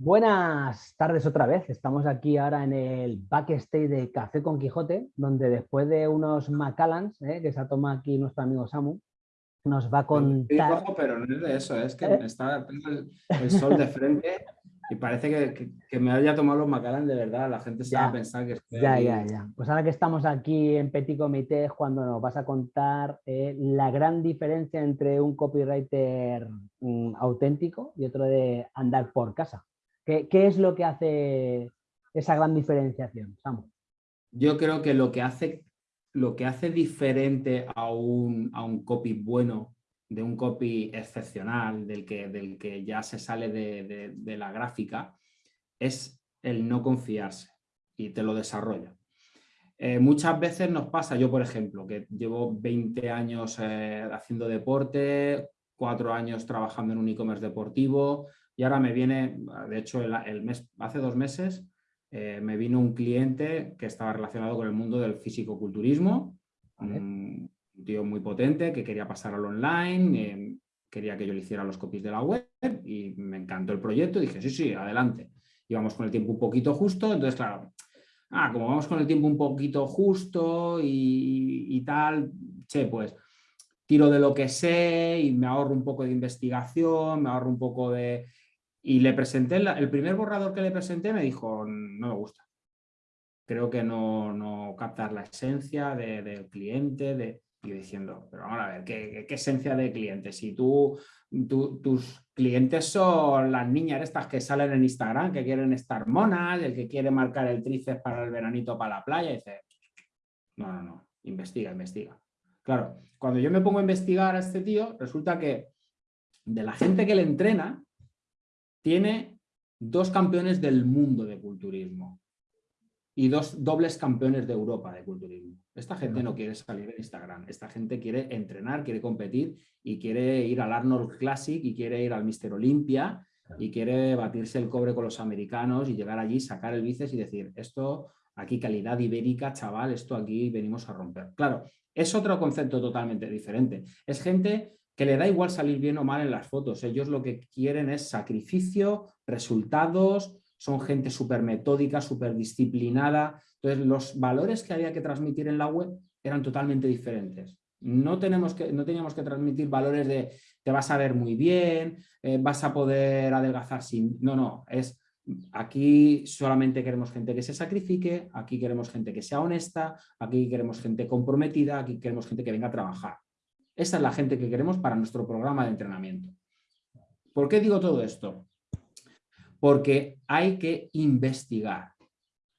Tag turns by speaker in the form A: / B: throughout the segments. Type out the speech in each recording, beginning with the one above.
A: Buenas tardes otra vez. Estamos aquí ahora en el backstage de Café con Quijote, donde después de unos Macallans eh, que se ha tomado aquí nuestro amigo Samu, nos va a contar...
B: pero no es de eso, es que ¿Eh? está el, sol de frente y parece que, me haya tomado los Macallan de verdad. La gente se va a pensar que
A: estoy Ya, ya, ya. Pues ahora que estamos aquí en Petit Comité es cuando nos vas a contar eh, la gran diferencia entre un copywriter mm, auténtico y otro de andar por casa. ¿Qué, es lo que hace esa gran diferenciación, Samu?
B: Yo creo que lo que hace, lo que hace diferente a un, a un copy bueno de un copy excepcional, del que, del que ya se sale de, la gráfica, es el no confiarse y te lo desarrolla. Eh, muchas veces nos pasa, yo por ejemplo, que llevo 20 años eh, haciendo deporte, cuatro años trabajando en un e-commerce deportivo y ahora me viene, de hecho el, mes, hace dos meses eh, me vino un cliente que estaba relacionado con el mundo del físico-culturismo, un tío muy potente que quería pasar al online, eh, quería que yo le hiciera los copies de la web y me encantó el proyecto. Dije, sí, sí, adelante. Íbamos con el tiempo un poquito justo, entonces claro, ah, como vamos con el tiempo un poquito justo y, tal, che, pues tiro de lo que sé y me ahorro un poco de investigación, me ahorro un poco de... Y le presenté, el primer borrador que le presenté me dijo, no me gusta. Creo que no, no captas la esencia del cliente, de y diciendo, pero vamos a ver, ¿qué, esencia de cliente? Si tú, tus clientes son las niñas estas que salen en Instagram, que quieren estar monas, el que quiere marcar el tríceps para el veranito para la playa, y dice, no, no, no, investiga, investiga. Claro, cuando yo me pongo a investigar a este tío, resulta que de la gente que le entrena, tiene dos campeones del mundo de culturismo y dos dobles campeones de Europa de culturismo. Esta gente no quiere salir en Instagram, esta gente quiere entrenar, quiere competir y quiere ir al Arnold Classic y quiere ir al Mister Olympia y quiere batirse el cobre con los americanos y llegar allí, sacar el bíceps y decir, esto aquí calidad ibérica, chaval, esto aquí venimos a romper. Claro, es otro concepto totalmente diferente. Es gente que le da igual salir bien o mal en las fotos. Ellos lo que quieren es sacrificio, resultados, son gente súper metódica, súper disciplinada. Entonces, los valores que había que transmitir en la web eran totalmente diferentes. No, tenemos que, no teníamos que transmitir valores de te vas a ver muy bien, eh, vas a poder adelgazar sin... No, no, es aquí solamente queremos gente que se sacrifique, aquí queremos gente que sea honesta, aquí queremos gente comprometida, aquí queremos gente que venga a trabajar. Esa es la gente que queremos para nuestro programa de entrenamiento. ¿Por qué digo todo esto? porque hay que investigar.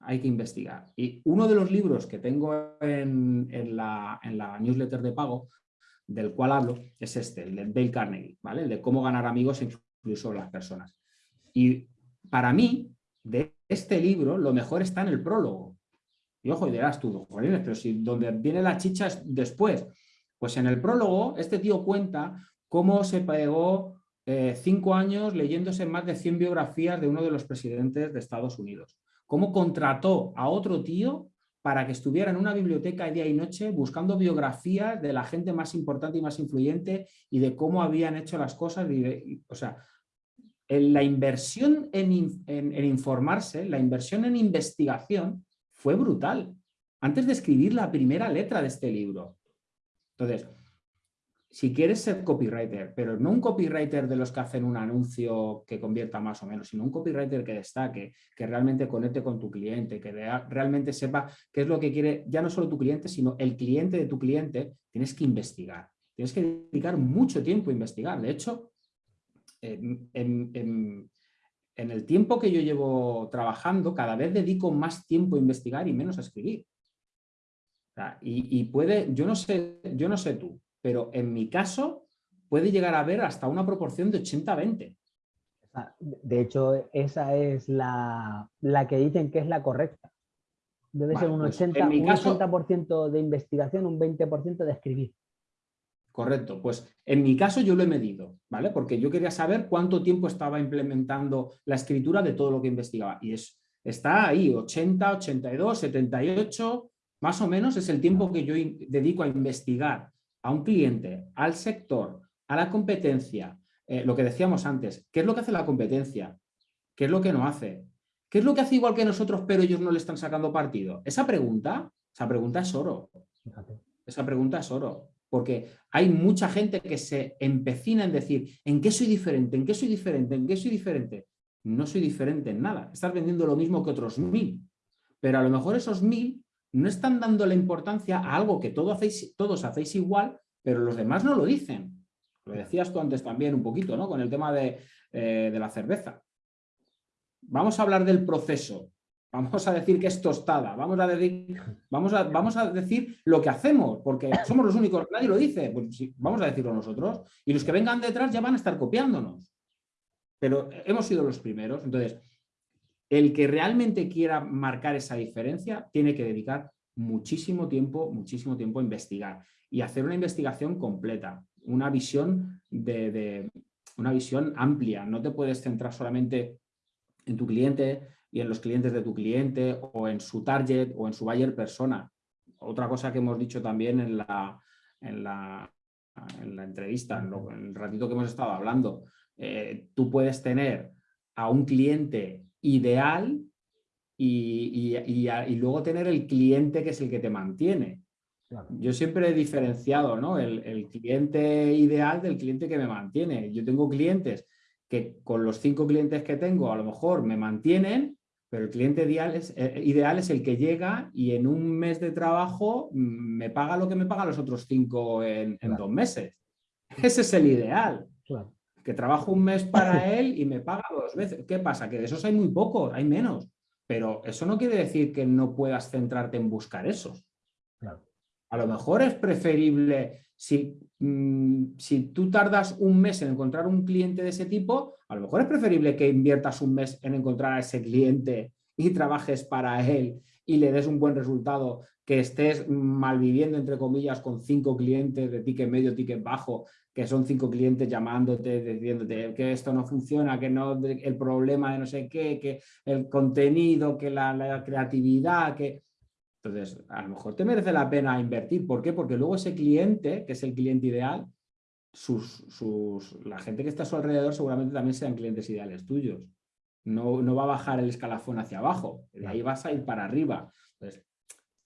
B: Hay que investigar. Y uno de los libros que tengo en, la, newsletter de pago, del cual hablo, es este, el de Dale Carnegie, ¿vale? El de cómo ganar amigos incluso las personas. Y para mí, de este libro, lo mejor está en el prólogo. Y ojo, y dirás tú, pero si donde viene la chicha es después. Pues en el prólogo, este tío cuenta cómo se pegó eh, cinco años leyéndose más de 100 biografías de uno de los presidentes de Estados Unidos. Cómo contrató a otro tío para que estuviera en una biblioteca día y noche buscando biografías de la gente más importante y más influyente y de cómo habían hecho las cosas. o sea, la inversión en, en, informarse, la inversión en investigación fue brutal. Antes de escribir la primera letra de este libro. Entonces, si quieres ser copywriter, pero no un copywriter de los que hacen un anuncio que convierta más o menos, sino un copywriter que destaque, que realmente conecte con tu cliente, que realmente sepa qué es lo que quiere, ya no solo tu cliente, sino el cliente de tu cliente, tienes que investigar. Tienes que dedicar mucho tiempo a investigar. De hecho, en, el tiempo que yo llevo trabajando, cada vez dedico más tiempo a investigar y menos a escribir. Y, y, puede, yo no sé, yo no sé tú, pero en mi caso puede llegar a haber hasta una proporción de 80-20.
A: De hecho, esa es la, que dicen que es la correcta. Debe ser un, 80, pues de investigación, un 20% de escribir.
B: Correcto, pues en mi caso yo lo he medido, ¿vale? Porque yo quería saber cuánto tiempo estaba implementando la escritura de todo lo que investigaba. Y es, está ahí, 80, 82, 78, más o menos es el tiempo que yo dedico a investigar a un cliente, al sector, a la competencia, eh, lo que decíamos antes, ¿qué es lo que hace la competencia? ¿Qué es lo que no hace? ¿Qué es lo que hace igual que nosotros, pero ellos no le están sacando partido? Esa pregunta, esa pregunta es oro. Esa pregunta es oro. Porque hay mucha gente que se empecina en decir, ¿en qué soy diferente? ¿En qué soy diferente? ¿En qué soy diferente? No soy diferente en nada. Estás vendiendo lo mismo que otros mil. Pero a lo mejor esos mil no están dando la importancia a algo que todos hacéis, todos hacéis igual, pero los demás no lo dicen. Lo decías tú antes también un poquito, ¿no? Con el tema de, eh, de la cerveza. Vamos a hablar del proceso. Vamos a decir que es tostada. Vamos a decir, vamos a, vamos a decir lo que hacemos, porque somos los únicos, nadie lo dice. Pues sí, vamos a decirlo nosotros. Y los que vengan detrás ya van a estar copiándonos. Pero hemos sido los primeros. Entonces, el que realmente quiera marcar esa diferencia tiene que dedicar muchísimo tiempo, muchísimo tiempo a investigar y hacer una investigación completa, una visión, de, una visión amplia. No te puedes centrar solamente en tu cliente y en los clientes de tu cliente o en su target o en su buyer persona. Otra cosa que hemos dicho también en la, en la, en la entrevista, en, el ratito que hemos estado hablando, eh, tú puedes tener a un cliente ideal y, y, luego tener el cliente que es el que te mantiene. Yo siempre he diferenciado ¿no? el, el, cliente ideal del cliente que me mantiene. Yo tengo clientes que con los cinco clientes que tengo a lo mejor me mantienen, pero el cliente ideal es, eh, ideal es el que llega y en un mes de trabajo mm, me paga lo que me paga los otros cinco en, en dos meses. Ese es el ideal. Claro que trabajo un mes para él y me paga dos veces. ¿Qué pasa? Que de esos hay muy pocos, hay menos. Pero eso no quiere decir que no puedas centrarte en buscar esos. A lo mejor es preferible, si, mm, si tú tardas un mes en encontrar un cliente de ese tipo, a lo mejor es preferible que inviertas un mes en encontrar a ese cliente y trabajes para él y le des un buen resultado que estés malviviendo, entre comillas, con cinco clientes de ticket medio, ticket bajo, que son cinco clientes llamándote, diciéndote que esto no funciona, que no el problema de no sé qué, que el contenido, que la, creatividad, que... Entonces, a lo mejor te merece la pena invertir. ¿Por qué? Porque luego ese cliente, que es el cliente ideal, sus, sus, la gente que está a su alrededor seguramente también sean clientes ideales tuyos. No, no va a bajar el escalafón hacia abajo, de ahí vas a ir para arriba. Entonces,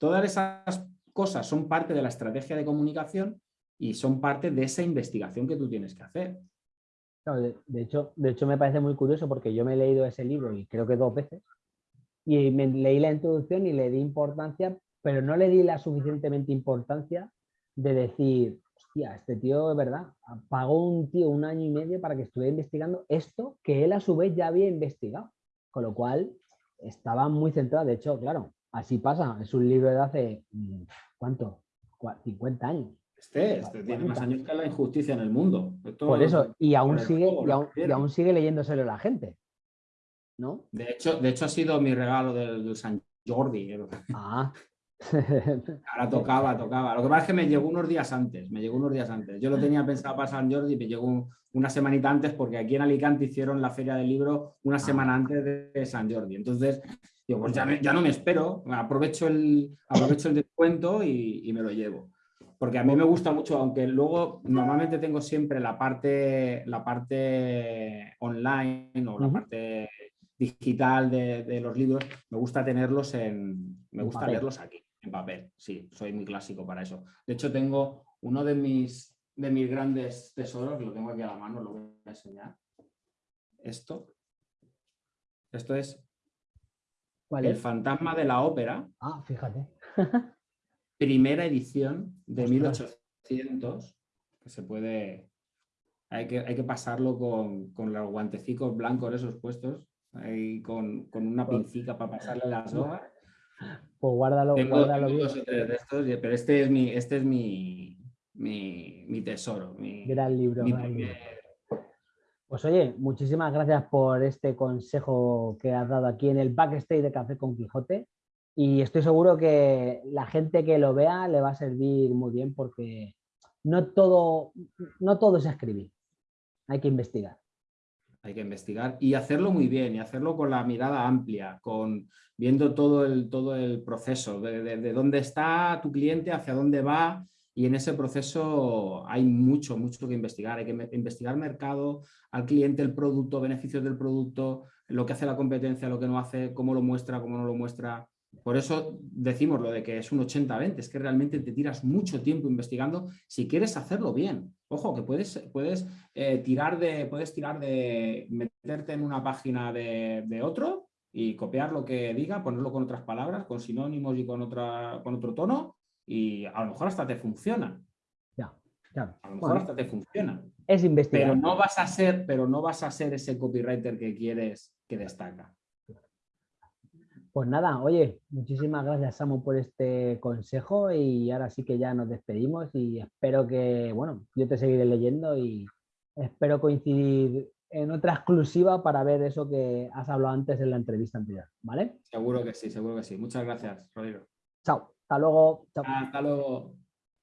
B: Todas esas cosas son parte de la estrategia de comunicación y son parte de esa investigación que tú tienes que hacer.
A: de, hecho, de hecho, me parece muy curioso porque yo me he leído ese libro y creo que dos veces y leí la introducción y le di importancia, pero no le di la suficientemente importancia de decir, hostia, este tío es verdad, pagó un tío un año y medio para que estuviera investigando esto que él a su vez ya había investigado, con lo cual estaba muy centrado, de hecho, claro, Así pasa, es un libro de hace, mm, ¿cuánto? 50 años.
B: Este, este tiene más años que la injusticia en el mundo.
A: por eso, y aún, sigue, y aún, sigue leyéndoselo la gente. ¿No?
B: De hecho, de hecho ha sido mi regalo del, San Jordi. Ah. Ahora tocaba, tocaba. Lo que pasa es que me llegó unos días antes, me llegó unos días antes. Yo lo tenía pensado para San Jordi me llegó una semanita antes porque aquí en Alicante hicieron la feria del libro una ah. semana antes de San Jordi. Entonces Digo, pues ya, no me espero, aprovecho el, aprovecho el descuento y, me lo llevo. Porque a mí me gusta mucho, aunque luego normalmente tengo siempre la parte, la parte online o la parte digital de, los libros, me gusta tenerlos en, me gusta leerlos aquí, en papel. Sí, soy muy clásico para eso. De hecho, tengo uno de mis, de mis grandes tesoros, lo tengo aquí a la mano, lo voy a enseñar. Esto. Esto es el fantasma de la ópera.
A: Ah, fíjate.
B: primera edición de 1800, que se puede... Hay que, hay que pasarlo con, los guantecicos blancos esos puestos, ahí con, una pues pincica para pasarle las hojas.
A: Pues guárdalo, guárdalo
B: bien. pero este es mi, este es mi, mi, tesoro. Mi,
A: gran libro. Pues oye, muchísimas gracias por este consejo que has dado aquí en el backstage de Café con Quijote y estoy seguro que la gente que lo vea le va a servir muy bien porque no todo, no todo es escribir, hay que investigar.
B: Hay que investigar y hacerlo muy bien y hacerlo con la mirada amplia, con viendo todo el, todo el proceso, de, de dónde está tu cliente, hacia dónde va y en ese proceso hay mucho, mucho que investigar. Hay que investigar mercado, al cliente, el producto, beneficios del producto, lo que hace la competencia, lo que no hace, cómo lo muestra, cómo no lo muestra. Por eso decimos lo de que es un 80-20, es que realmente te tiras mucho tiempo investigando si quieres hacerlo bien. Ojo, que puedes, puedes, eh, tirar, de, puedes tirar de meterte en una página de, de, otro y copiar lo que diga, ponerlo con otras palabras, con sinónimos y con, otra, con otro tono y a lo mejor hasta te funciona.
A: Ya, claro.
B: A lo mejor hasta te funciona.
A: Es investigar.
B: Pero no vas a ser, pero no vas a ser ese copywriter que quieres que destaca.
A: Pues nada, oye, muchísimas gracias Samu por este consejo y ahora sí que ya nos despedimos y espero que, bueno, yo te seguiré leyendo y espero coincidir en otra exclusiva para ver eso que has hablado antes en la entrevista anterior, ¿vale?
B: Seguro que sí, seguro que sí. Muchas gracias, Rodrigo.
A: Chao. Hasta luego.
B: Hasta luego.